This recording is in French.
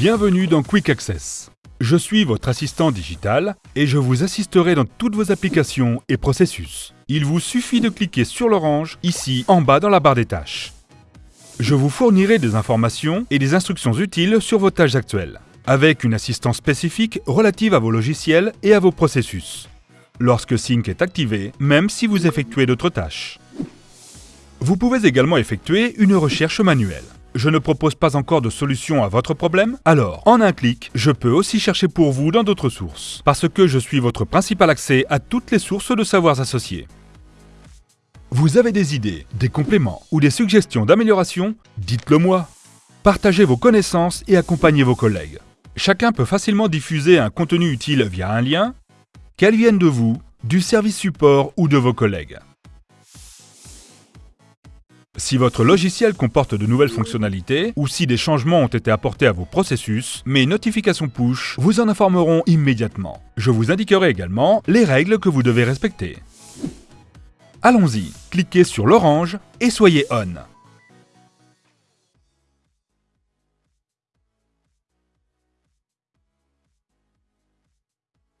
Bienvenue dans Quick Access. Je suis votre assistant digital et je vous assisterai dans toutes vos applications et processus. Il vous suffit de cliquer sur l'orange, ici en bas dans la barre des tâches. Je vous fournirai des informations et des instructions utiles sur vos tâches actuelles, avec une assistance spécifique relative à vos logiciels et à vos processus, lorsque Sync est activé, même si vous effectuez d'autres tâches. Vous pouvez également effectuer une recherche manuelle. Je ne propose pas encore de solution à votre problème Alors, en un clic, je peux aussi chercher pour vous dans d'autres sources, parce que je suis votre principal accès à toutes les sources de savoirs associés. Vous avez des idées, des compléments ou des suggestions d'amélioration? Dites-le moi Partagez vos connaissances et accompagnez vos collègues. Chacun peut facilement diffuser un contenu utile via un lien, qu'elle vienne de vous, du service support ou de vos collègues. Si votre logiciel comporte de nouvelles fonctionnalités ou si des changements ont été apportés à vos processus, mes notifications push vous en informeront immédiatement. Je vous indiquerai également les règles que vous devez respecter. Allons-y, cliquez sur l'orange et soyez on.